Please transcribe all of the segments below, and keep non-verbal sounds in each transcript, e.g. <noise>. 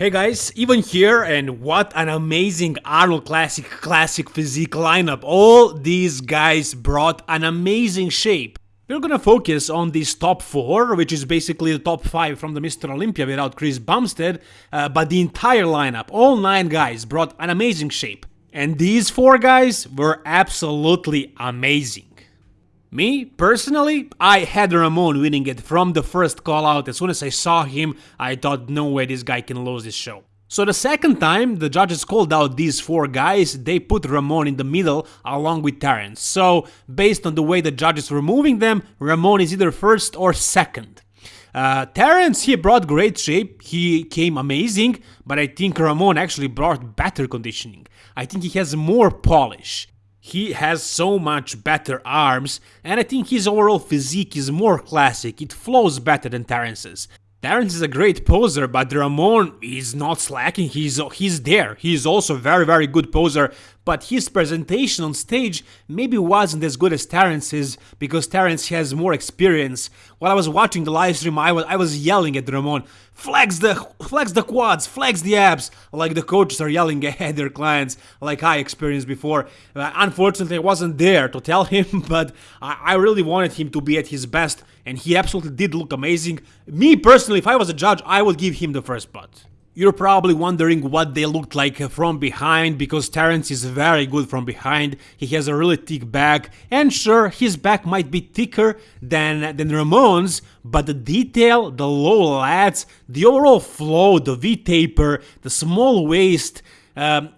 Hey guys, even here and what an amazing Arnold Classic Classic Physique lineup. All these guys brought an amazing shape. We're gonna focus on this top 4, which is basically the top 5 from the Mr. Olympia without Chris Bumstead, uh, but the entire lineup, all 9 guys brought an amazing shape. And these 4 guys were absolutely amazing. Me, personally, I had Ramon winning it from the first call out. As soon as I saw him, I thought no way this guy can lose this show. So the second time the judges called out these four guys, they put Ramon in the middle along with Terrence. So based on the way the judges were moving them, Ramon is either first or second. Uh, Terrence, he brought great shape, he came amazing, but I think Ramon actually brought better conditioning. I think he has more polish. He has so much better arms, and I think his overall physique is more classic, it flows better than Terrence's. Terrence is a great poser, but Ramon is not slacking, he's, he's there. He's also a very very good poser, but his presentation on stage maybe wasn't as good as Terrence's because Terrence has more experience. While I was watching the live stream, I was, I was yelling at Ramon, flex the flex the quads, flex the abs, like the coaches are yelling <laughs> at their clients, like I experienced before. Uh, unfortunately, I wasn't there to tell him, <laughs> but I, I really wanted him to be at his best, and he absolutely did look amazing. Me personally, if I was a judge, I would give him the first spot. You're probably wondering what they looked like from behind because Terrence is very good from behind, he has a really thick back and sure his back might be thicker than, than Ramon's but the detail, the low lats, the overall flow, the V-taper, the small waist, um,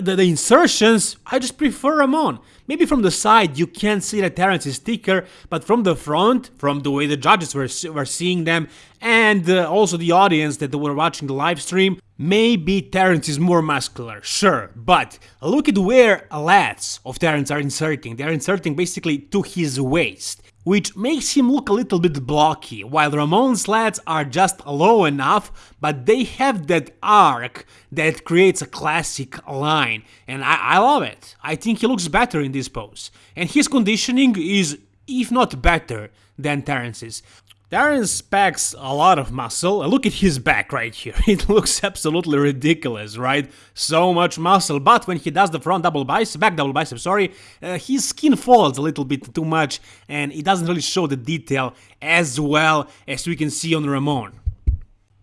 the, the, insertions, I just prefer Ramon. Maybe from the side you can't see that Terrence is thicker, but from the front, from the way the judges were, were seeing them, and uh, also the audience that were watching the live stream, maybe Terrence is more muscular, sure, but look at where lats of Terrence are inserting. They're inserting basically to his waist which makes him look a little bit blocky, while Ramon's lats are just low enough, but they have that arc that creates a classic line, and I, I love it. I think he looks better in this pose, and his conditioning is, if not better, than Terrence's. Terrence packs a lot of muscle. Look at his back right here. <laughs> It looks absolutely ridiculous, right? So much muscle. But when he does the front double bicep, back double bicep, sorry, uh, his skin folds a little bit too much and it doesn't really show the detail as well as we can see on Ramon.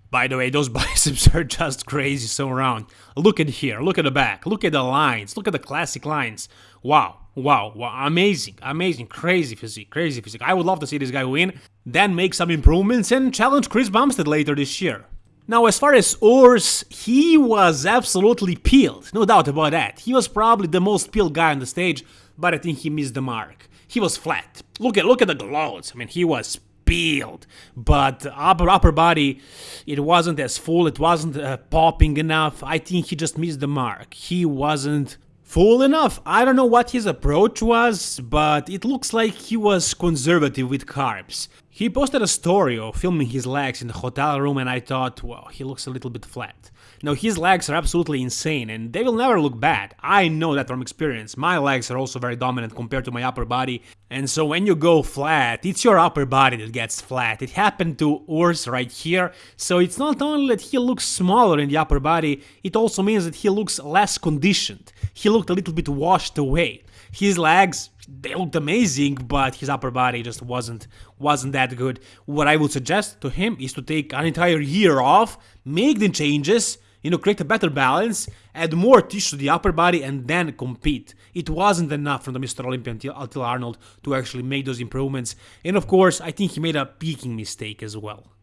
By the way, those <laughs> biceps are just crazy so round. Look at here, look at the back, look at the lines, look at the classic lines. Wow, wow, wow, amazing, amazing, crazy physique, crazy physique. I would love to see this guy win, then make some improvements and challenge Chris Bumstead later this year. Now, as far as Urs, he was absolutely peeled, no doubt about that. He was probably the most peeled guy on the stage, but I think he missed the mark. He was flat. Look at look at the glows. I mean, he was peeled. But upper upper body, it wasn't as full. It wasn't uh, popping enough. I think he just missed the mark. He wasn't full enough. I don't know what his approach was, but it looks like he was conservative with carbs. He posted a story of filming his legs in the hotel room and I thought, well, he looks a little bit flat. Now his legs are absolutely insane and they will never look bad. I know that from experience. My legs are also very dominant compared to my upper body and so when you go flat, it's your upper body that gets flat. It happened to Urs right here, so it's not only that he looks smaller in the upper body, it also means that he looks less conditioned. He looked a little bit washed away. His legs, they looked amazing, but his upper body just wasn't wasn't that good. What I would suggest to him is to take an entire year off, make the changes, you know, create a better balance, add more tissue to the upper body, and then compete. It wasn't enough from the Mr. Olympia until, until Arnold to actually make those improvements. And of course, I think he made a peaking mistake as well.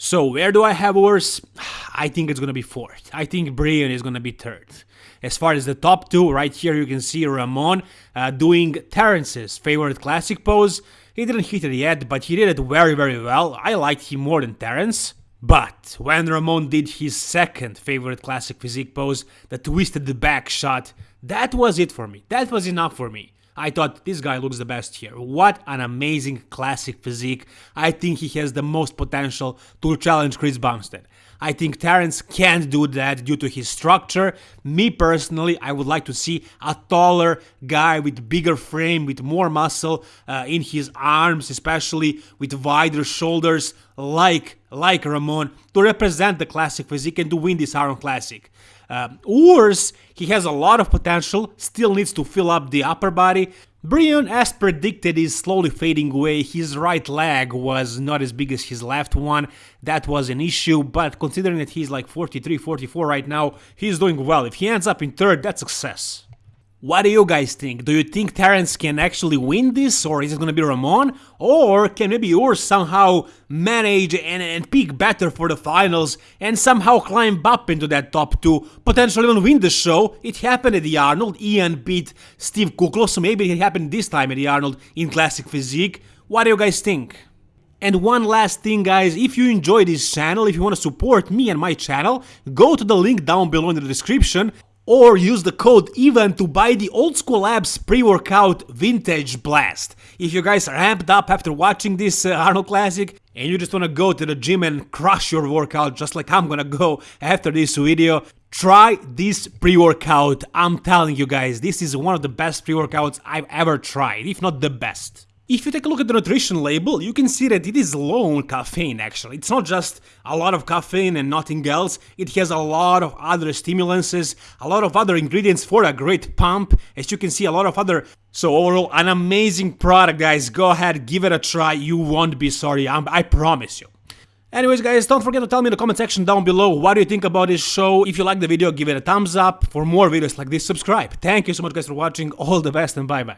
So where do I have Urs? <sighs> I think it's gonna be fourth. I think Breon is gonna be third. As far as the top two, right here you can see Ramon uh, doing Terrence's favorite classic pose. He didn't hit it yet, but he did it very very well. I liked him more than Terrence. But when Ramon did his second favorite classic physique pose, the twisted the back shot, that was it for me. That was enough for me. I thought this guy looks the best here. What an amazing classic physique. I think he has the most potential to challenge Chris Bumstead. I think Terrence can't do that due to his structure. Me personally, I would like to see a taller guy with bigger frame, with more muscle uh, in his arms, especially with wider shoulders, like like Ramon, to represent the classic physique and to win this Iron Classic. Uh, Urs, he has a lot of potential, still needs to fill up the upper body. Breon, as predicted, is slowly fading away. His right leg was not as big as his left one. That was an issue, but considering that he's like 43, 44 right now, he's doing well. If he ends up in third, that's success. What do you guys think? Do you think Terrence can actually win this, or is it gonna be Ramon? Or can maybe Urs somehow manage and, and peak better for the finals and somehow climb up into that top two, potentially even win the show? It happened at the Arnold, Ian beat Steve Kuclo, so maybe it happened this time at the Arnold in Classic Physique. What do you guys think? And one last thing guys, if you enjoy this channel, if you want to support me and my channel, go to the link down below in the description or use the code EVEN to buy the Old School Labs pre-workout Vintage Blast. If you guys are amped up after watching this uh, Arnold Classic and you just wanna go to the gym and crush your workout just like I'm gonna go after this video, try this pre-workout. I'm telling you guys, this is one of the best pre-workouts I've ever tried, if not the best. If you take a look at the nutrition label, you can see that it is low on caffeine actually. It's not just a lot of caffeine and nothing else, it has a lot of other stimulants, a lot of other ingredients for a great pump, as you can see a lot of other... So overall, an amazing product guys, go ahead, give it a try, you won't be sorry, I'm, I promise you. Anyways guys, don't forget to tell me in the comment section down below what do you think about this show. If you like the video, give it a thumbs up. For more videos like this, subscribe. Thank you so much guys for watching, all the best and bye bye.